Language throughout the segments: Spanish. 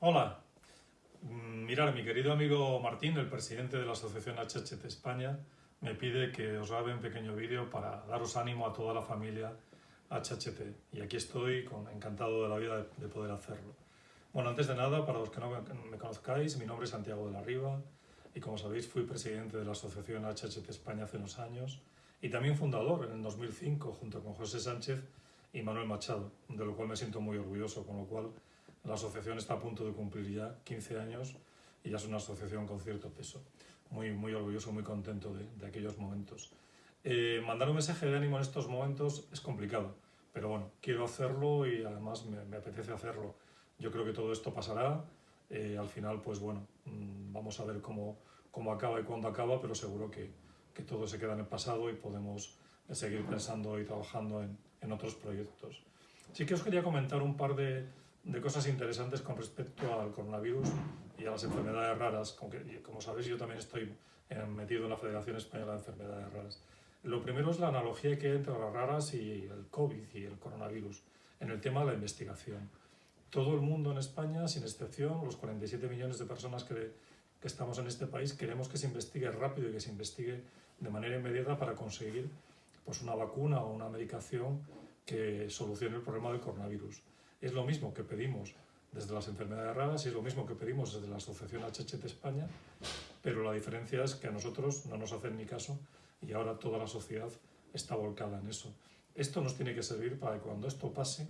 Hola, mm, mirar, mi querido amigo Martín, el presidente de la Asociación HHT España, me pide que os grabe un pequeño vídeo para daros ánimo a toda la familia HHT. Y aquí estoy con, encantado de la vida de, poder hacerlo. Bueno, antes de nada, para los que no me conozcáis, mi nombre es Santiago de la Riva y como sabéis fui presidente de la Asociación HHT España hace unos años y también fundador en el 2005 junto con José Sánchez y Manuel Machado, de lo cual me siento muy orgulloso, con lo cual la asociación está a punto de cumplir ya 15 años y ya es una asociación con cierto peso. Muy, muy orgulloso, muy contento de, aquellos momentos. Eh, mandar un mensaje de ánimo en estos momentos es complicado, pero bueno, quiero hacerlo y además me, apetece hacerlo. Yo creo que todo esto pasará. Eh, al final, pues bueno, mm, vamos a ver cómo, cómo acaba y cuándo acaba, pero seguro que, que, todo se queda en el pasado y podemos seguir pensando y trabajando en, en otros proyectos. Sí que os quería comentar un par de, de cosas interesantes con respecto al coronavirus y a las enfermedades raras. Como, como sabéis, yo también estoy eh, metido en la Federación Española de Enfermedades Raras. Lo primero es la analogía que hay entre las raras y el COVID y el coronavirus en el tema de la investigación. Todo el mundo en España, sin excepción, los 47 millones de personas que, que estamos en este país, queremos que se investigue rápido y que se investigue de manera inmediata para conseguir pues, una vacuna o una medicación que solucione el problema del coronavirus. Es lo mismo que pedimos desde las enfermedades raras y es lo mismo que pedimos desde la Asociación HHT España, pero la diferencia es que a nosotros no nos hacen ni caso y ahora toda la sociedad está volcada en eso. Esto nos tiene que servir para que cuando esto pase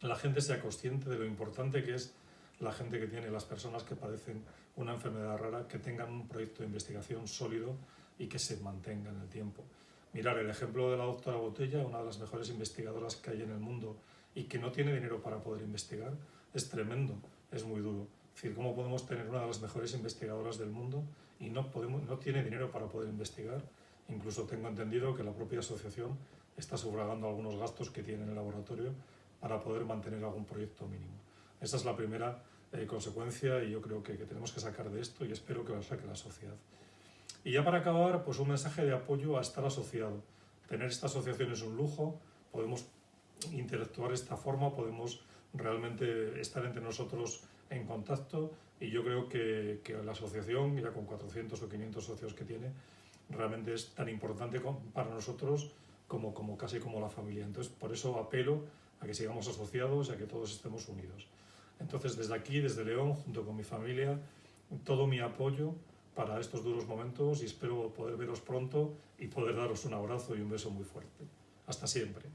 la gente sea consciente de lo importante que es la gente que tiene, las personas que padecen una enfermedad rara, que tengan un proyecto de investigación sólido y que se mantenga en el tiempo. Mirar el ejemplo de la doctora Botella, una de las mejores investigadoras que hay en el mundo y que no tiene dinero para poder investigar, es tremendo, es muy duro. Es decir, ¿cómo podemos tener una de las mejores investigadoras del mundo y no, podemos, no tiene dinero para poder investigar? Incluso tengo entendido que la propia asociación está sufragando algunos gastos que tiene en el laboratorio para poder mantener algún proyecto mínimo. Esa es la primera eh, consecuencia y yo creo que, que, tenemos que sacar de esto y espero que lo saque la sociedad. Y ya para acabar, pues un mensaje de apoyo a estar asociado. Tener esta asociación es un lujo, podemos interactuar de esta forma, podemos realmente estar entre nosotros en contacto y yo creo que, la asociación, ya con 400 o 500 socios que tiene, realmente es tan importante para nosotros como, como casi como la familia. Entonces, por eso apelo a que sigamos asociados y a que todos estemos unidos. Entonces, desde aquí, desde León, junto con mi familia, todo mi apoyo para estos duros momentos y espero poder veros pronto y poder daros un abrazo y un beso muy fuerte. Hasta siempre.